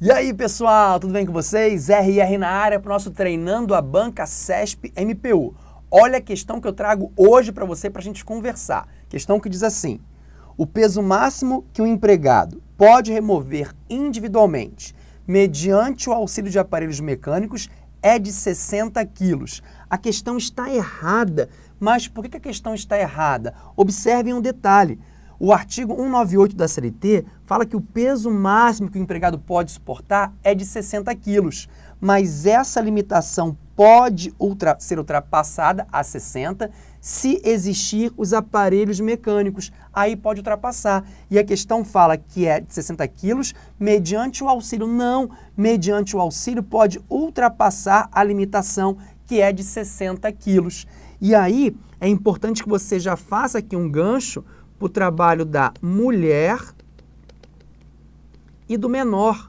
E aí pessoal, tudo bem com vocês? RR na área para o nosso Treinando a Banca CESP MPU. Olha a questão que eu trago hoje para você para a gente conversar. Questão que diz assim, o peso máximo que um empregado pode remover individualmente mediante o auxílio de aparelhos mecânicos é de 60 quilos. A questão está errada, mas por que a questão está errada? Observem um detalhe. O artigo 198 da CLT fala que o peso máximo que o empregado pode suportar é de 60 quilos, mas essa limitação pode ultra, ser ultrapassada a 60 se existir os aparelhos mecânicos. Aí pode ultrapassar. E a questão fala que é de 60 quilos mediante o auxílio. Não, mediante o auxílio pode ultrapassar a limitação que é de 60 quilos. E aí é importante que você já faça aqui um gancho o trabalho da mulher e do menor.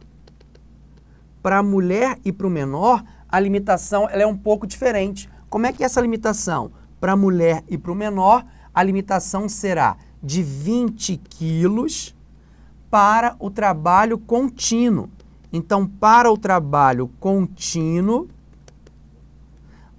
Para a mulher e para o menor, a limitação ela é um pouco diferente. Como é que é essa limitação? Para a mulher e para o menor, a limitação será de 20 quilos para o trabalho contínuo. Então, para o trabalho contínuo,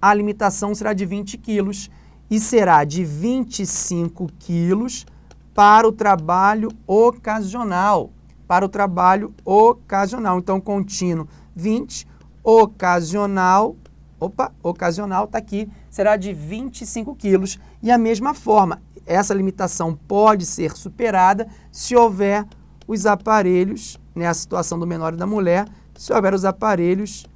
a limitação será de 20 quilos e será de 25 quilos para o trabalho ocasional. Para o trabalho ocasional. Então, contínuo 20, ocasional, opa, ocasional está aqui, será de 25 quilos. E a mesma forma, essa limitação pode ser superada se houver os aparelhos, né, a situação do menor e da mulher, se houver os aparelhos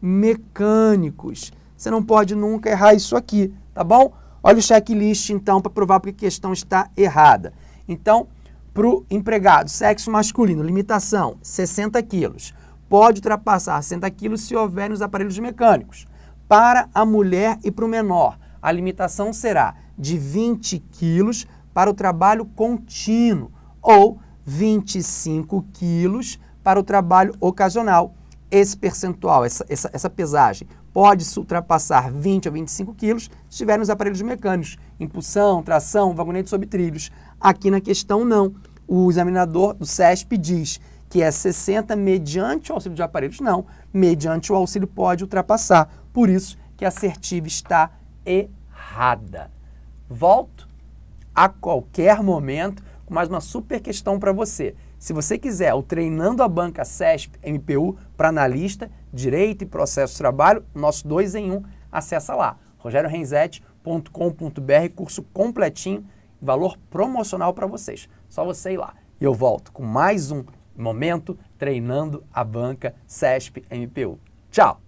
mecânicos. Você não pode nunca errar isso aqui, tá bom? Olha o checklist, então, para provar porque a questão está errada. Então, para o empregado, sexo masculino, limitação, 60 quilos. Pode ultrapassar 60 quilos se houver nos aparelhos mecânicos. Para a mulher e para o menor, a limitação será de 20 quilos para o trabalho contínuo ou 25 quilos para o trabalho ocasional. Esse percentual, essa, essa, essa pesagem, pode ultrapassar 20 ou 25 quilos se estiver nos aparelhos mecânicos, impulsão, tração, vagonete sobre trilhos. Aqui na questão não. O examinador do CESP diz que é 60 mediante o auxílio de aparelhos. Não, mediante o auxílio pode ultrapassar. Por isso que a assertiva está errada. Volto a qualquer momento com mais uma super questão para você. Se você quiser o Treinando a Banca CESP MPU para analista, direito e processo de trabalho, nosso 2 em 1, um, acessa lá, rogeriorenzetti.com.br, curso completinho, valor promocional para vocês. Só você ir lá. E eu volto com mais um momento treinando a banca CESP MPU. Tchau!